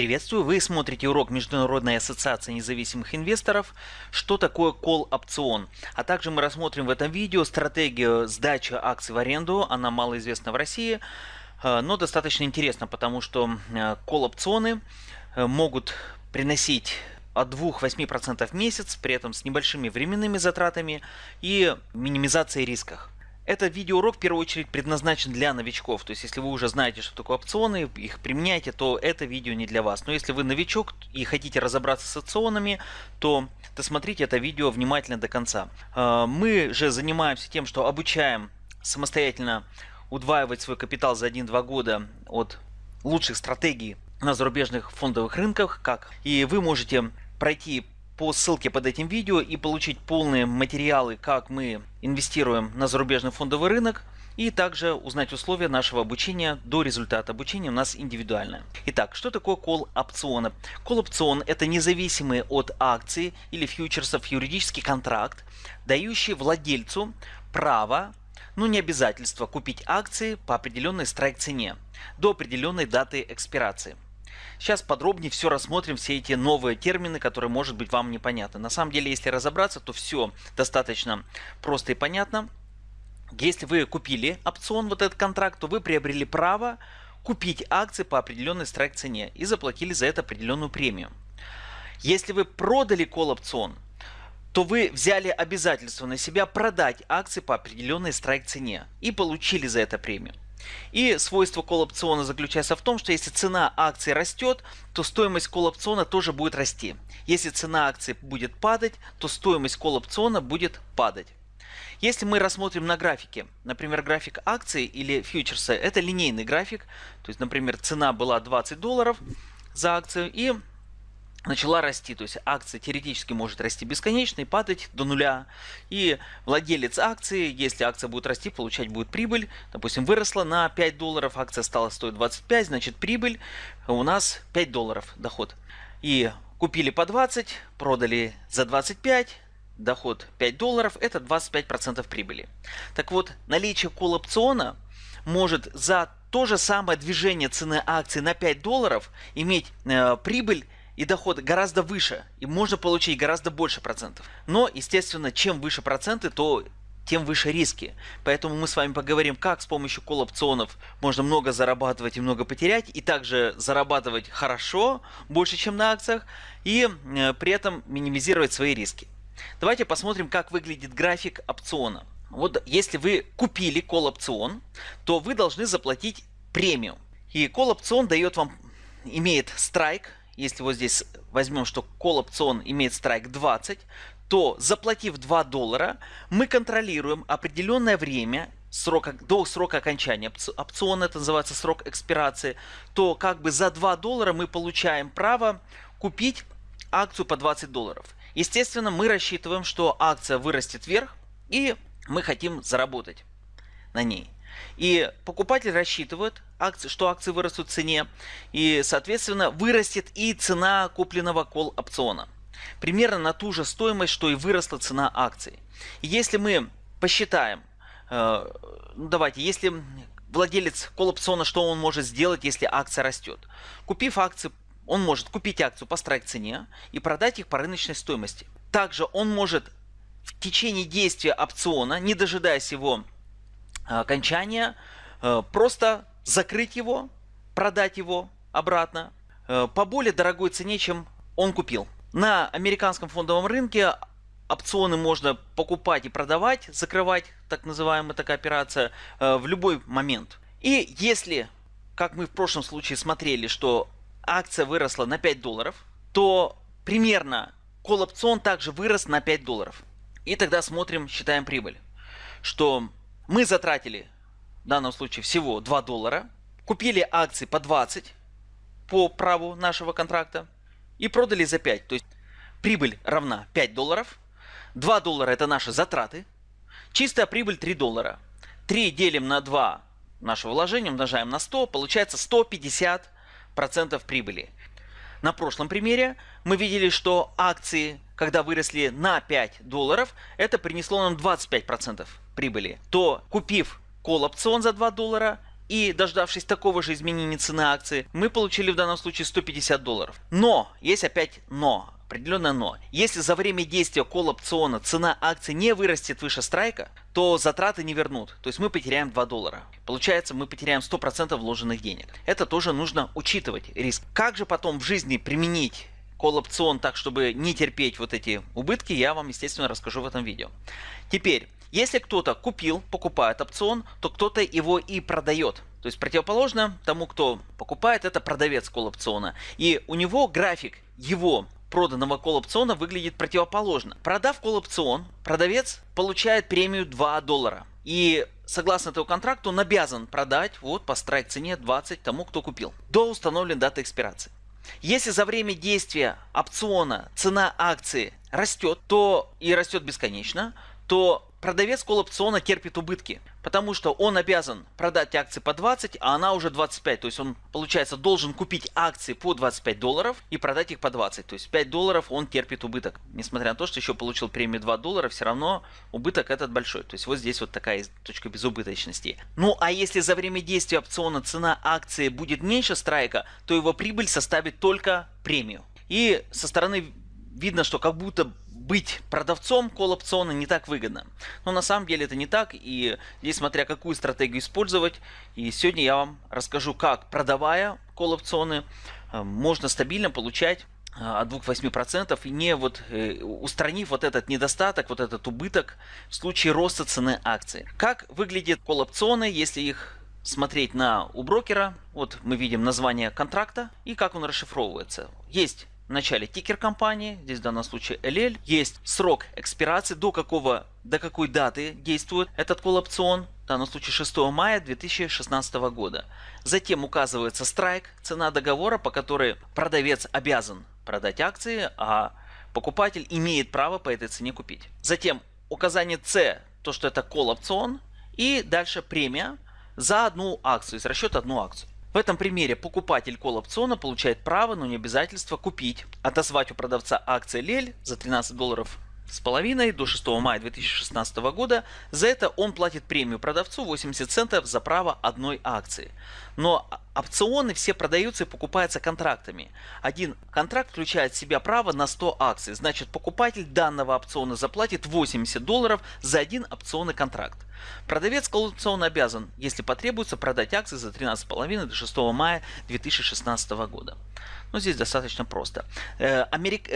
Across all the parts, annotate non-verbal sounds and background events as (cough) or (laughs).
Приветствую, вы смотрите урок Международной ассоциации независимых инвесторов «Что такое колл-опцион?». А также мы рассмотрим в этом видео стратегию сдачи акций в аренду, она малоизвестна в России, э, но достаточно интересна, потому что э, колл-опционы э, могут приносить от 2-8% в месяц, при этом с небольшими временными затратами и минимизацией рисков. Этот видеоурок в первую очередь предназначен для новичков. То есть, если вы уже знаете, что такое опционы, их применяете, то это видео не для вас. Но если вы новичок и хотите разобраться с опционами, то досмотрите это видео внимательно до конца. А, мы же занимаемся тем, что обучаем самостоятельно удваивать свой капитал за 1-2 года от лучших стратегий на зарубежных фондовых рынках, как и вы можете пройти по ссылке под этим видео и получить полные материалы, как мы инвестируем на зарубежный фондовый рынок, и также узнать условия нашего обучения до результата обучения у нас индивидуально. Итак, что такое кол опциона? Кол опцион это независимый от акции или фьючерсов юридический контракт, дающий владельцу право, ну не обязательство купить акции по определенной страйк цене до определенной даты экспирации. Сейчас подробнее все рассмотрим, все эти новые термины, которые, может быть, вам непонятны. На самом деле, если разобраться, то все достаточно просто и понятно. Если вы купили опцион, вот этот контракт, то вы приобрели право купить акции по определенной страйк цене и заплатили за это определенную премию. Если вы продали кол опцион, то вы взяли обязательство на себя продать акции по определенной страйк цене и получили за это премию. И свойство колл-опциона заключается в том, что если цена акции растет, то стоимость колл-опциона тоже будет расти. Если цена акции будет падать, то стоимость колл-опциона будет падать. Если мы рассмотрим на графике, например, график акции или фьючерса, это линейный график. То есть, например, цена была 20 долларов за акцию и начала расти. То есть акция теоретически может расти бесконечно и падать до нуля. И владелец акции, если акция будет расти, получать будет прибыль. Допустим, выросла на 5 долларов, акция стала стоить 25, значит прибыль у нас 5 долларов доход. И купили по 20, продали за 25, доход 5 долларов, это 25% прибыли. Так вот, наличие колл-опциона может за то же самое движение цены акции на 5 долларов иметь э, прибыль и доход гораздо выше, и можно получить гораздо больше процентов. Но, естественно, чем выше проценты, то тем выше риски. Поэтому мы с вами поговорим, как с помощью колл-опционов можно много зарабатывать и много потерять, и также зарабатывать хорошо, больше, чем на акциях, и э, при этом минимизировать свои риски. Давайте посмотрим, как выглядит график опциона. Вот если вы купили колл-опцион, то вы должны заплатить премию. И колл-опцион дает вам, имеет страйк, если вот здесь возьмем, что call опцион имеет страйк 20, то заплатив 2 доллара, мы контролируем определенное время срока, до срока окончания опциона, это называется срок экспирации, то как бы за 2 доллара мы получаем право купить акцию по 20 долларов. Естественно, мы рассчитываем, что акция вырастет вверх и мы хотим заработать на ней. И покупатель рассчитывает, что акции вырастут в цене, и, соответственно, вырастет и цена купленного кол опциона. Примерно на ту же стоимость, что и выросла цена акций. Если мы посчитаем, э, ну давайте, если владелец кол опциона, что он может сделать, если акция растет? Купив акции, он может купить акцию по страйк цене и продать их по рыночной стоимости. Также он может в течение действия опциона, не дожидаясь его окончания, э, просто закрыть его, продать его обратно э, по более дорогой цене, чем он купил. На американском фондовом рынке опционы можно покупать и продавать, закрывать, так называемая такая операция, э, в любой момент. И если, как мы в прошлом случае смотрели, что акция выросла на 5 долларов, то примерно кол опцион также вырос на 5 долларов. И тогда смотрим, считаем прибыль. Что мы затратили в данном случае всего 2 доллара, купили акции по 20 по праву нашего контракта и продали за 5. То есть прибыль равна 5 долларов, 2 доллара это наши затраты, чистая прибыль 3 доллара. 3 делим на 2 нашего вложения, умножаем на 100, получается 150% прибыли. На прошлом примере мы видели, что акции, когда выросли на 5 долларов, это принесло нам 25% прибыли. То купив кол опцион за 2 доллара и дождавшись такого же изменения цены акции, мы получили в данном случае 150 долларов. Но, есть опять но определенное но. Если за время действия кол опциона цена акции не вырастет выше страйка, то затраты не вернут. То есть мы потеряем 2 доллара. Получается, мы потеряем 100% вложенных денег. Это тоже нужно учитывать риск. Как же потом в жизни применить кол опцион так, чтобы не терпеть вот эти убытки, я вам, естественно, расскажу в этом видео. Теперь, если кто-то купил, покупает опцион, то кто-то его и продает. То есть противоположно тому, кто покупает, это продавец кол опциона. И у него график его проданного колл-опциона выглядит противоположно. Продав колл-опцион, продавец получает премию 2 доллара. И согласно этому контракту он обязан продать вот по страйк цене 20 тому, кто купил, до установленной даты экспирации. Если за время действия опциона цена акции растет, то и растет бесконечно, то продавец колл-опциона терпит убытки, потому что он обязан продать акции по 20, а она уже 25. То есть он, получается, должен купить акции по 25 долларов и продать их по 20. То есть 5 долларов он терпит убыток. Несмотря на то, что еще получил премию 2 доллара, все равно убыток этот большой. То есть вот здесь вот такая точка безубыточности. Ну а если за время действия опциона цена акции будет меньше страйка, то его прибыль составит только премию. И со стороны видно, что как будто быть продавцом колл-опциона не так выгодно. Но на самом деле это не так, и здесь смотря какую стратегию использовать. И сегодня я вам расскажу, как продавая колл-опционы, э, можно стабильно получать э, от 2-8% и не вот э, устранив вот этот недостаток, вот этот убыток в случае роста цены акции. Как выглядят колл-опционы, если их смотреть на у брокера? Вот мы видим название контракта и как он расшифровывается. Есть в начале тикер компании, здесь в данном случае LL, есть срок экспирации, до какого, до какой даты действует этот колл опцион, в данном случае 6 мая 2016 года. Затем указывается страйк, цена договора, по которой продавец обязан продать акции, а покупатель имеет право по этой цене купить. Затем указание C, то что это колл опцион, и дальше премия за одну акцию, из расчета одну акцию. В этом примере покупатель колл-опциона получает право, но не обязательство купить, отозвать у продавца акции Лель за 13 долларов с половиной до 6 мая 2016 года. За это он платит премию продавцу 80 центов за право одной акции. Но опционы все продаются и покупаются контрактами. Один контракт включает в себя право на 100 акций. Значит покупатель данного опциона заплатит 80 долларов за один опционный контракт. Продавец коллекционно обязан, если потребуется, продать акции за 13,5 до 6 мая 2016 года. Но ну, здесь достаточно просто. Э, Америк...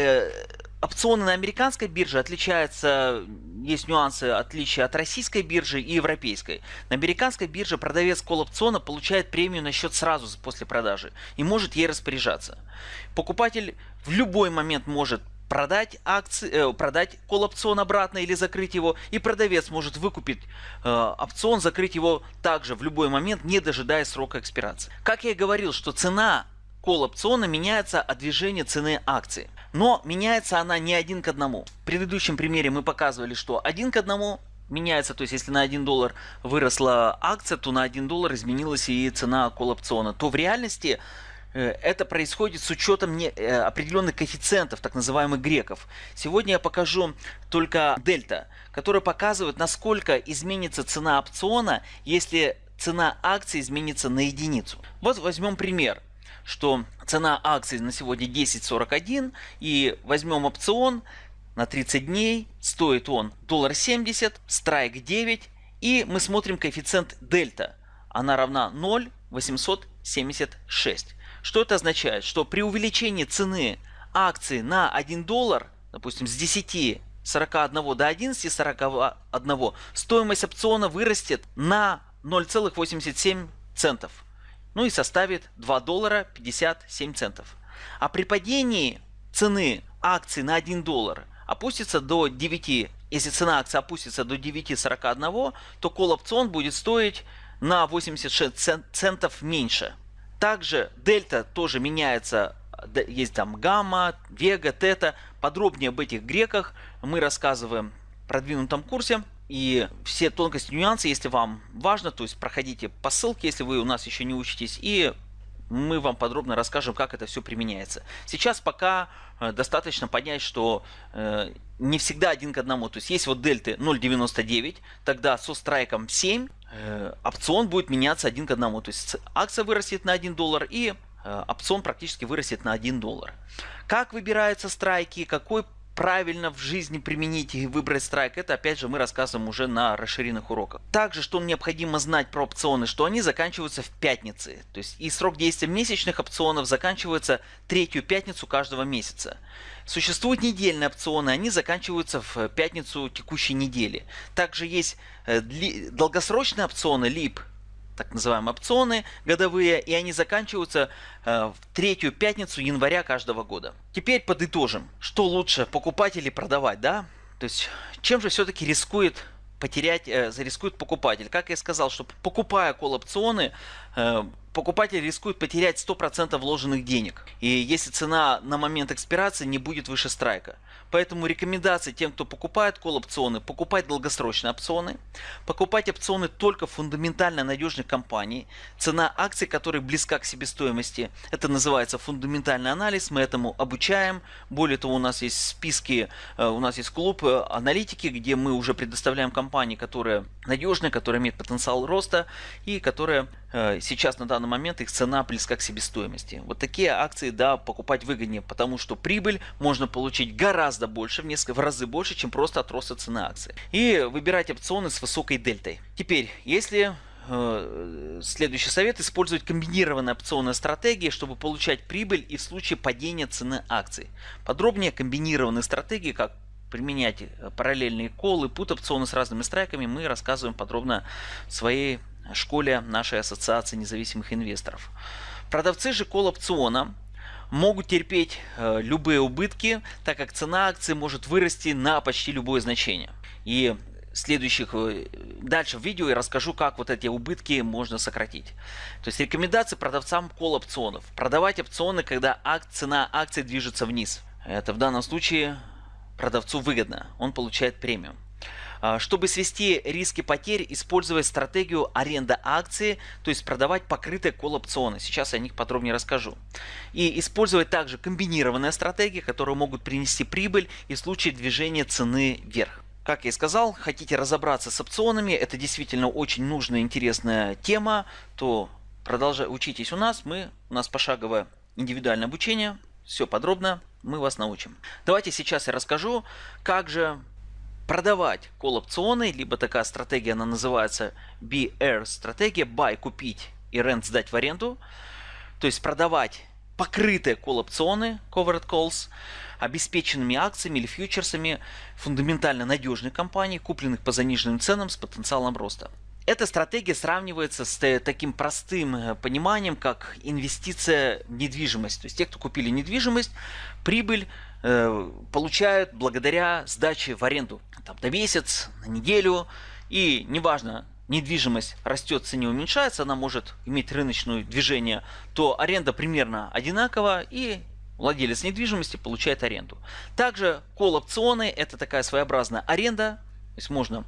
Опционы на американской бирже отличаются, есть нюансы отличия от российской биржи и европейской. На американской бирже продавец колл-опциона получает премию на счет сразу после продажи и может ей распоряжаться. Покупатель в любой момент может продать акции, э, продать колл-опцион обратно или закрыть его, и продавец может выкупить э, опцион, закрыть его также в любой момент, не дожидаясь срока экспирации. Как я и говорил, что цена колл-опциона меняется от движения цены акции. Но меняется она не один к одному. В предыдущем примере мы показывали, что один к одному меняется, то есть если на 1 доллар выросла акция, то на 1 доллар изменилась и цена колл-опциона. То в реальности Э, это происходит с учетом э, определенных коэффициентов, так называемых греков. Сегодня я покажу только дельта, который показывает, насколько изменится цена опциона, если цена акции изменится на единицу. Вот возьмем пример что цена акции на сегодня 10.41 и возьмем опцион на 30 дней, стоит он доллар 70, страйк 9 и мы смотрим коэффициент дельта, она равна 0,876. Что это означает? Что при увеличении цены акции на 1 доллар, допустим, с 10 41 до 11 41 стоимость опциона вырастет на 0,87 центов. Ну и составит 2 доллара 57 центов. А при падении цены акции на 1 доллар опустится до 9, если цена акции опустится до 9.41, то колл опцион будет стоить на 86 центов меньше. Также дельта тоже меняется, есть там гамма, вега, тета. Подробнее об этих греках мы рассказываем в продвинутом курсе. И все тонкости, нюансы, если вам важно, то есть проходите по ссылке, если вы у нас еще не учитесь, и мы вам подробно расскажем, как это все применяется. Сейчас пока э, достаточно понять, что э, не всегда один к одному. То есть есть вот дельты 0.99, тогда со страйком 7 э, опцион будет меняться один к одному. То есть акция вырастет на 1 доллар и опцион практически вырастет на 1 доллар. Как выбираются страйки, какой правильно в жизни применить и выбрать страйк, это опять же мы рассказываем уже на расширенных уроках. Также, что необходимо знать про опционы, что они заканчиваются в пятницы. То есть и срок действия месячных опционов заканчивается третью пятницу каждого месяца. Существуют недельные опционы, они заканчиваются в пятницу текущей недели. Также есть э, долгосрочные опционы, LIP, так называемые опционы годовые, и они заканчиваются э, в третью пятницу января каждого года. Теперь подытожим, что лучше покупать или продавать, да? То есть чем же все-таки рискует потерять, э, рискует покупатель? Как я сказал, что покупая кол-опционы, э, покупатель рискует потерять 100% вложенных денег. И если цена на момент экспирации не будет выше страйка. Поэтому рекомендации тем, кто покупает кол-опционы, покупать долгосрочные опционы, покупать опционы только фундаментально надежных компаний, цена акций, которая близка к себестоимости. Это называется фундаментальный анализ, мы этому обучаем. Более того, у нас есть списки, э, у нас есть клуб э, аналитики, где мы уже предоставляем компании, которые надежные, которые имеют потенциал роста и которые сейчас на данный момент их цена близка к себестоимости. Вот такие акции, да, покупать выгоднее, потому что прибыль можно получить гораздо гораздо больше, в несколько в разы больше, чем просто от роста цены акции. И выбирать опционы с высокой дельтой. Теперь, если э, следующий совет использовать комбинированные опционные стратегии, чтобы получать прибыль и в случае падения цены акций. Подробнее комбинированные стратегии, как применять э, параллельные колы, пут опционы с разными страйками, мы рассказываем подробно в своей школе нашей ассоциации независимых инвесторов. Продавцы же кол опциона могут терпеть э, любые убытки, так как цена акции может вырасти на почти любое значение. И следующих э, дальше в видео я расскажу, как вот эти убытки можно сократить. То есть рекомендации продавцам кол опционов. Продавать опционы, когда ак цена акции движется вниз. Это в данном случае продавцу выгодно, он получает премиум. А, чтобы свести риски потерь, использовать стратегию аренда акции, то есть продавать покрытые колл-опционы. Сейчас я о них подробнее расскажу. И использовать также комбинированные стратегии, которые могут принести прибыль и в случае движения цены вверх. Как я и сказал, хотите разобраться с опционами, это действительно очень нужная, интересная тема, то продолжайте учитесь у нас, мы, у нас пошаговое индивидуальное обучение, все подробно, мы вас научим. Давайте сейчас я расскажу, как же продавать колл-опционы, либо такая стратегия, она называется BR стратегия, buy купить и rent сдать в аренду, то есть продавать покрытые колл-опционы, covered calls, обеспеченными акциями или фьючерсами фундаментально надежных компаний, купленных по заниженным ценам с потенциалом роста. Эта стратегия сравнивается с таким простым э, пониманием, как инвестиция в недвижимость. То есть те, кто купили недвижимость, прибыль получают благодаря сдаче в аренду там, на месяц, на неделю. И неважно, недвижимость растет, цене уменьшается, она может иметь рыночное движение, то аренда примерно одинакова и владелец недвижимости получает аренду. Также колл-опционы это такая своеобразная аренда, то есть можно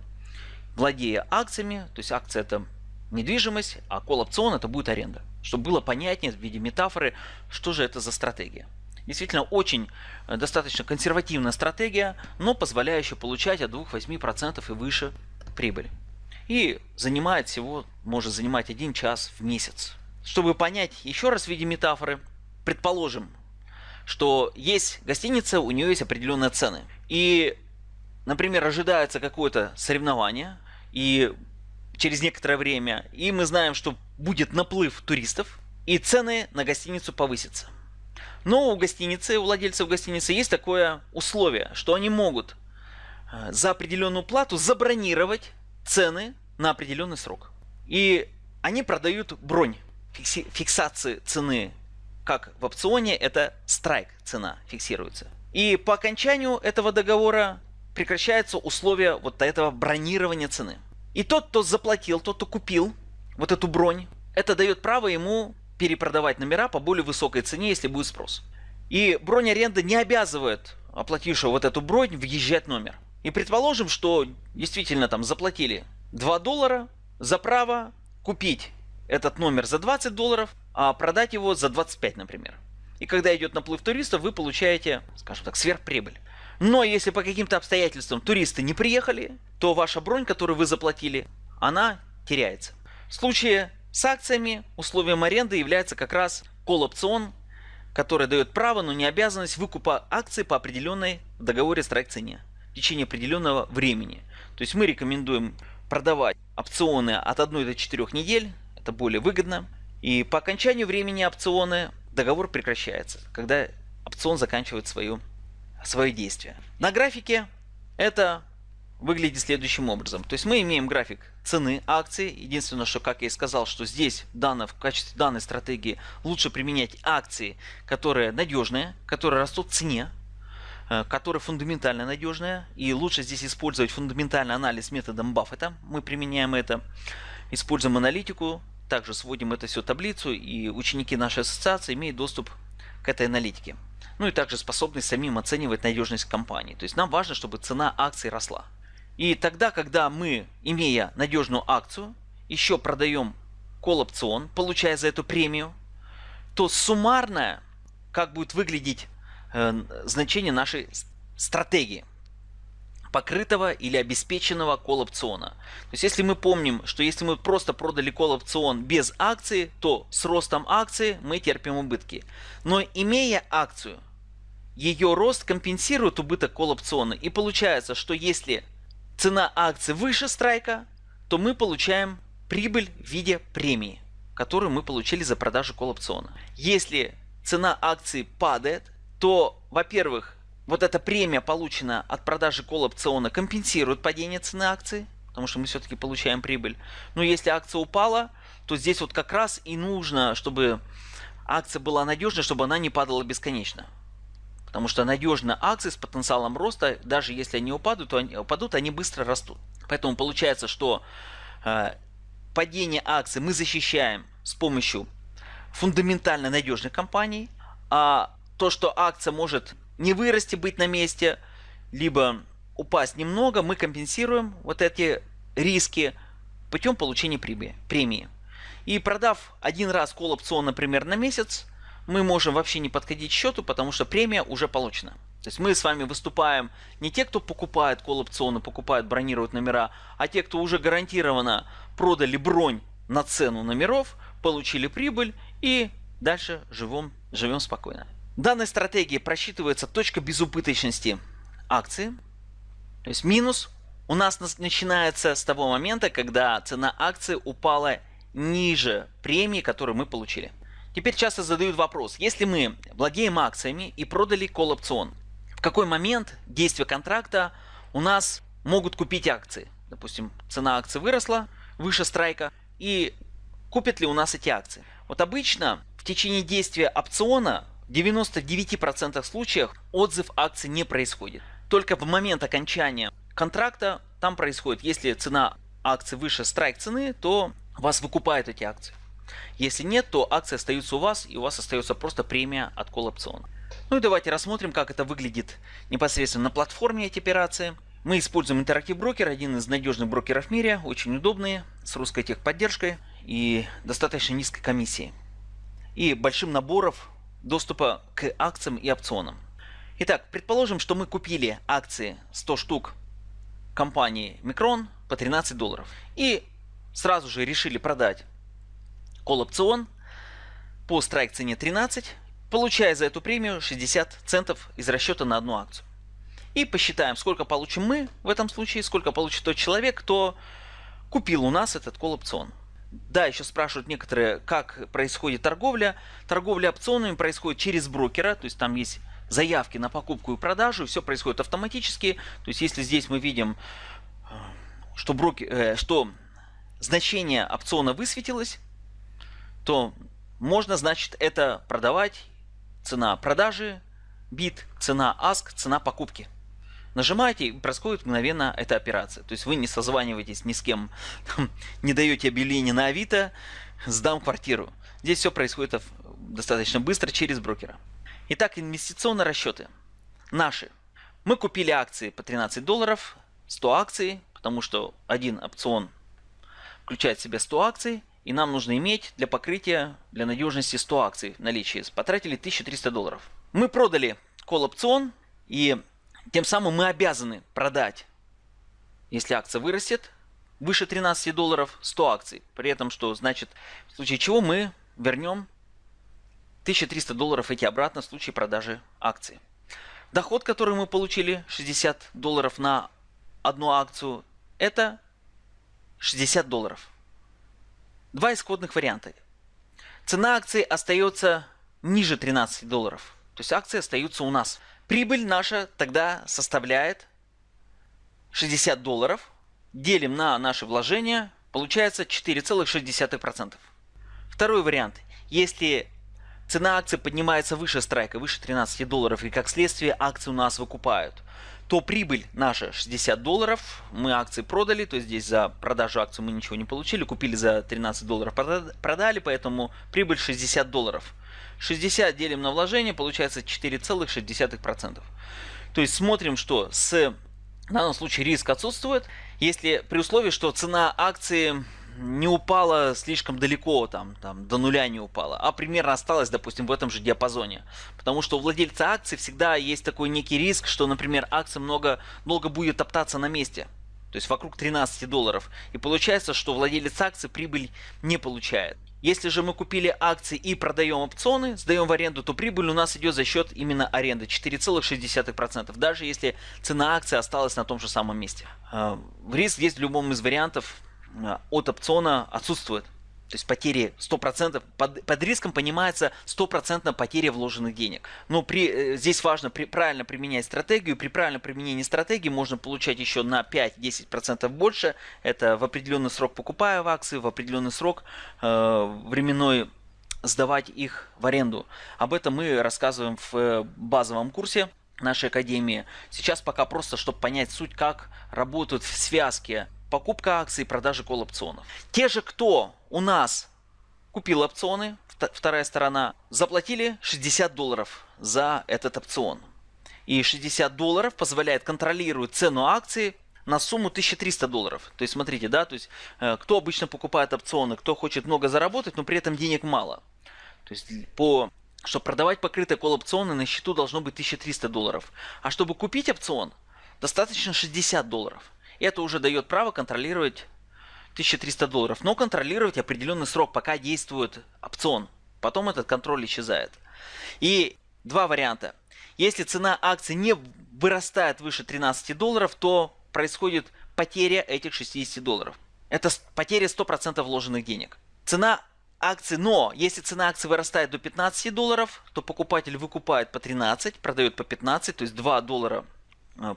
владея акциями, то есть акция это недвижимость, а колл-опцион это будет аренда. Чтобы было понятнее в виде метафоры, что же это за стратегия. Действительно очень э, достаточно консервативная стратегия, но позволяющая получать от 2-8% и выше прибыль. И занимает всего, может занимать 1 час в месяц. Чтобы понять еще раз в виде метафоры, предположим, что есть гостиница, у нее есть определенные цены. И, например, ожидается какое-то соревнование, и через некоторое время, и мы знаем, что будет наплыв туристов, и цены на гостиницу повысятся. Но у гостиницы, у владельцев гостиницы есть такое условие, что они могут э, за определенную плату забронировать цены на определенный срок. И они продают бронь фиксации цены, как в опционе, это страйк цена фиксируется. И по окончанию этого договора прекращается условие вот этого бронирования цены. И тот, кто заплатил, тот, кто купил вот эту бронь, это дает право ему перепродавать номера по более высокой цене, если будет спрос. И бронь аренды не обязывает оплатившего вот эту бронь въезжать номер. И предположим, что действительно там заплатили 2 доллара за право купить этот номер за 20 долларов, а продать его за 25, например. И когда идет наплыв туристов, вы получаете, скажем так, сверхприбыль. Но если по каким-то обстоятельствам туристы не приехали, то ваша бронь, которую вы заплатили, она теряется. В случае с акциями условием аренды является как раз колл-опцион, который дает право, но не обязанность выкупа акций по определенной договоре страйк цене в течение определенного времени. То есть мы рекомендуем продавать опционы от 1 до 4 недель, это более выгодно. И по окончанию времени опциона договор прекращается, когда опцион заканчивает свою, свое действие. На графике это выглядит следующим образом. То есть мы имеем график цены акции. Единственное, что, как я и сказал, что здесь данно, в качестве данной стратегии лучше применять акции, которые надежные, которые растут в цене, э, которые фундаментально надежные. И лучше здесь использовать фундаментальный анализ методом Баффета. Мы применяем это. Используем аналитику, также сводим это все в таблицу, и ученики нашей ассоциации имеют доступ к этой аналитике. Ну и также способность самим оценивать надежность компании. То есть нам важно, чтобы цена акций росла. И тогда, когда мы, имея надежную акцию, еще продаем колл-опцион, получая за эту премию, то суммарное, как будет выглядеть э, значение нашей стратегии – покрытого или обеспеченного колл-опциона. То есть если мы помним, что если мы просто продали колл-опцион без акции, то с ростом акции мы терпим убытки. Но имея акцию, ее рост компенсирует убыток колл-опциона. И получается, что если цена акции выше страйка, то мы получаем прибыль в виде премии, которую мы получили за продажу колл-опциона. Если цена акции падает, то, во-первых, вот эта премия, полученная от продажи колл-опциона, компенсирует падение цены акции, потому что мы все-таки получаем прибыль. Но если акция упала, то здесь вот как раз и нужно, чтобы акция была надежной, чтобы она не падала бесконечно. Потому что надежные акции с потенциалом роста, даже если они упадут, то они, упадут, они быстро растут. Поэтому получается, что э, падение акций мы защищаем с помощью фундаментально надежных компаний, а то, что акция может не вырасти, быть на месте, либо упасть немного, мы компенсируем вот эти риски путем получения премии. И продав один раз кол опцион, например, на месяц, мы можем вообще не подходить к счету, потому что премия уже получена. То есть мы с вами выступаем не те, кто покупает кол опционы, покупают, бронируют номера, а те, кто уже гарантированно продали бронь на цену номеров, получили прибыль и дальше живем, живем спокойно. В данной стратегии просчитывается точка безубыточности акции. То есть минус у нас начинается с того момента, когда цена акции упала ниже премии, которую мы получили. Теперь часто задают вопрос, если мы владеем акциями и продали колл-опцион, в какой момент действия контракта у нас могут купить акции? Допустим, цена акции выросла выше страйка, и купят ли у нас эти акции? Вот обычно в течение действия опциона в 99% случаев отзыв акции не происходит. Только в момент окончания контракта там происходит, если цена акции выше страйк цены, то вас выкупают эти акции. Если нет, то акции остаются у вас и у вас остается просто премия от колл опциона. Ну и давайте рассмотрим, как это выглядит непосредственно на платформе эти операции. Мы используем Interactive Broker, один из надежных брокеров в мире, очень удобные, с русской техподдержкой и достаточно низкой комиссией. И большим наборов доступа к акциям и опционам. Итак, предположим, что мы купили акции 100 штук компании Micron по 13 долларов. И сразу же решили продать колл-опцион по страйк цене 13, получая за эту премию 60 центов из расчета на одну акцию. И посчитаем, сколько получим мы в этом случае, сколько получит тот человек, кто купил у нас этот колл-опцион. Да, еще спрашивают некоторые, как происходит торговля. Торговля опционами происходит через брокера, то есть там есть заявки на покупку и продажу, все происходит автоматически. То есть если здесь мы видим, э, что, брокер, э, что значение опциона высветилось, то можно, значит, это продавать. Цена продажи, бит, цена ask, цена покупки. Нажимаете, происходит мгновенно эта операция. То есть вы не созваниваетесь ни с кем, (laughs) не даете объявление на Авито, сдам квартиру. Здесь все происходит достаточно быстро через брокера. Итак, инвестиционные расчеты. Наши. Мы купили акции по 13 долларов, 100 акций, потому что один опцион включает в себя 100 акций. И нам нужно иметь для покрытия, для надежности 100 акций в наличии. Потратили 1300 долларов. Мы продали колл-опцион, и тем самым мы обязаны продать, если акция вырастет, выше 13 долларов 100 акций. При этом, что значит, в случае чего мы вернем 1300 долларов эти обратно в случае продажи акции. Доход, который мы получили, 60 долларов на одну акцию, это 60 долларов. Два исходных варианта. Цена акции остается ниже 13 долларов. То есть акции остаются у нас. Прибыль наша тогда составляет 60 долларов. Делим на наши вложения. Получается 4,6%. Второй вариант. Если цена акции поднимается выше страйка, выше 13 долларов, и как следствие акции у нас выкупают, то прибыль наша 60 долларов, мы акции продали, то есть здесь за продажу акций мы ничего не получили, купили за 13 долларов, продали, поэтому прибыль 60 долларов. 60 делим на вложение, получается 4,6%. То есть смотрим, что с в данном случае риск отсутствует, если при условии, что цена акции не упала слишком далеко, там, там до нуля не упала, а примерно осталась, допустим, в этом же диапазоне. Потому что у владельца акций всегда есть такой некий риск, что, например, акция много, долго будет топтаться на месте. То есть вокруг 13 долларов. И получается, что владелец акций прибыль не получает. Если же мы купили акции и продаем опционы, сдаем в аренду, то прибыль у нас идет за счет именно аренды 4,6%, даже если цена акции осталась на том же самом месте. А, риск здесь в любом из вариантов от опциона отсутствует. То есть потери 100%, под, под риском понимается 100% потеря вложенных денег. Но при, э, здесь важно при, правильно применять стратегию. При правильном применении стратегии можно получать еще на 5-10% больше. Это в определенный срок покупая в акции, в определенный срок э, временной сдавать их в аренду. Об этом мы рассказываем в э, базовом курсе нашей академии. Сейчас пока просто, чтобы понять суть, как работают в связке покупка акций продажа колл-опционов. Те же, кто у нас купил опционы, вторая сторона, заплатили 60 долларов за этот опцион. И 60 долларов позволяет контролировать цену акции на сумму 1300 долларов. То есть смотрите, да, то есть э, кто обычно покупает опционы, кто хочет много заработать, но при этом денег мало. То есть по чтобы продавать покрытые колл-опционы на счету должно быть 1300 долларов. А чтобы купить опцион, достаточно 60 долларов. Это уже дает право контролировать 1300 долларов, но контролировать определенный срок, пока действует опцион. Потом этот контроль исчезает. И два варианта. Если цена акции не вырастает выше 13 долларов, то происходит потеря этих 60 долларов. Это потеря 100% вложенных денег. Цена акции, но если цена акции вырастает до 15 долларов, то покупатель выкупает по 13, продает по 15, то есть 2 доллара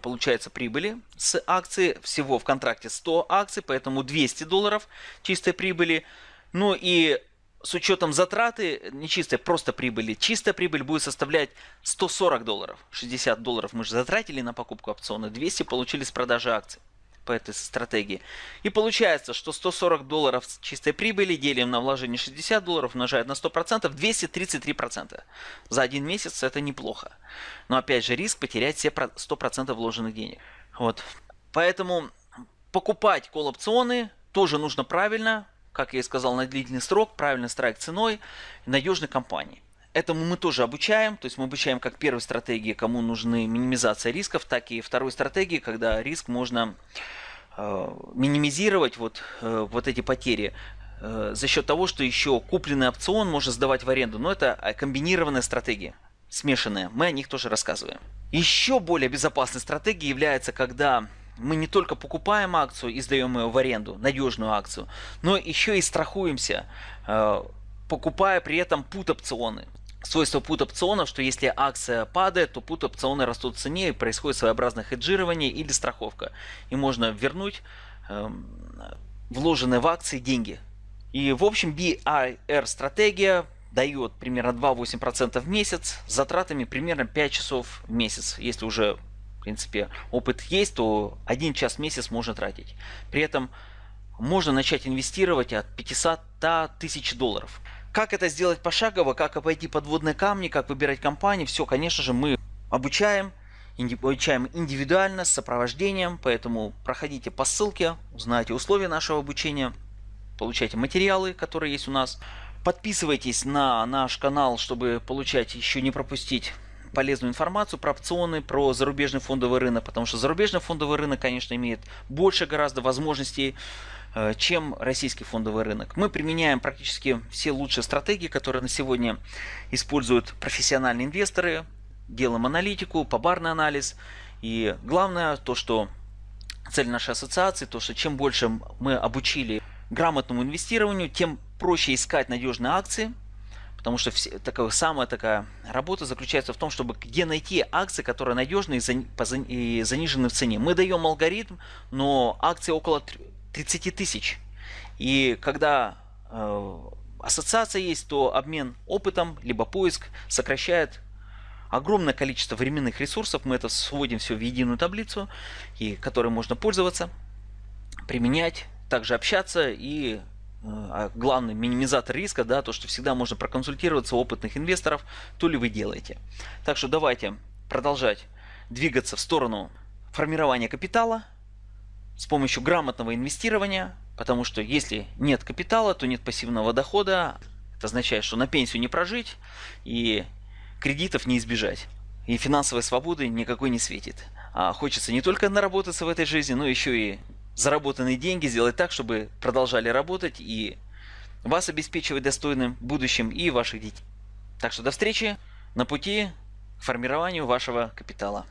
получается прибыли с акции. Всего в контракте 100 акций, поэтому 200 долларов чистой прибыли. Ну и с учетом затраты, не чистой, просто прибыли, чистая прибыль будет составлять 140 долларов. 60 долларов мы же затратили на покупку опциона, 200 получили с продажи акций по этой стратегии. И получается, что 140 долларов чистой прибыли делим на вложение 60 долларов, умножает на 100%, 233%. За один месяц это неплохо. Но опять же риск потерять все 100% вложенных денег. Вот. Поэтому покупать колл-опционы тоже нужно правильно, как я и сказал, на длительный срок, правильно страйк ценой, надежной компании. Этому мы тоже обучаем, то есть мы обучаем как первой стратегии, кому нужны минимизация рисков, так и второй стратегии, когда риск можно э, минимизировать вот, э, вот эти потери э, за счет того, что еще купленный опцион можно сдавать в аренду. Но это э, комбинированная стратегия, смешанная. Мы о них тоже рассказываем. Еще более безопасной стратегией является, когда мы не только покупаем акцию и сдаем ее в аренду, надежную акцию, но еще и страхуемся, э, покупая при этом пут опционы свойство put опционов, что если акция падает, то put опционы растут в цене и происходит своеобразное хеджирование или страховка. И можно вернуть э, вложенные в акции деньги. И в общем BIR стратегия дает примерно 2-8% в месяц с затратами примерно 5 часов в месяц. Если уже в принципе опыт есть, то 1 час в месяц можно тратить. При этом можно начать инвестировать от 500 тысяч долларов. Как это сделать пошагово, как обойти подводные камни, как выбирать компании, все, конечно же, мы обучаем, обучаем индивидуально, с сопровождением, поэтому проходите по ссылке, узнаете условия нашего обучения. получайте материалы, которые есть у нас. Подписывайтесь на наш канал, чтобы получать еще не пропустить полезную информацию про опционы, про зарубежный фондовый рынок, потому что зарубежный фондовый рынок, конечно, имеет больше гораздо возможностей, э, чем российский фондовый рынок. Мы применяем практически все лучшие стратегии, которые на сегодня используют профессиональные инвесторы, делаем аналитику, побарный анализ. И главное то, что цель нашей ассоциации, то, что чем больше мы обучили грамотному инвестированию, тем проще искать надежные акции, потому что все, такая, самая такая работа заключается в том, чтобы где найти акции, которые надежные и занижены в цене. Мы даем алгоритм, но акции около 30 тысяч. И когда э, ассоциация есть, то обмен опытом, либо поиск сокращает огромное количество временных ресурсов. Мы это сводим все в единую таблицу, и которой можно пользоваться, применять, также общаться и главный минимизатор риска, да, то, что всегда можно проконсультироваться у опытных инвесторов, то ли вы делаете. Так что давайте продолжать двигаться в сторону формирования капитала с помощью грамотного инвестирования, потому что если нет капитала, то нет пассивного дохода. Это означает, что на пенсию не прожить и кредитов не избежать. И финансовой свободы никакой не светит. А хочется не только наработаться в этой жизни, но еще и заработанные деньги сделать так, чтобы продолжали работать и вас обеспечивать достойным будущим и ваших детей. Так что до встречи на пути к формированию вашего капитала.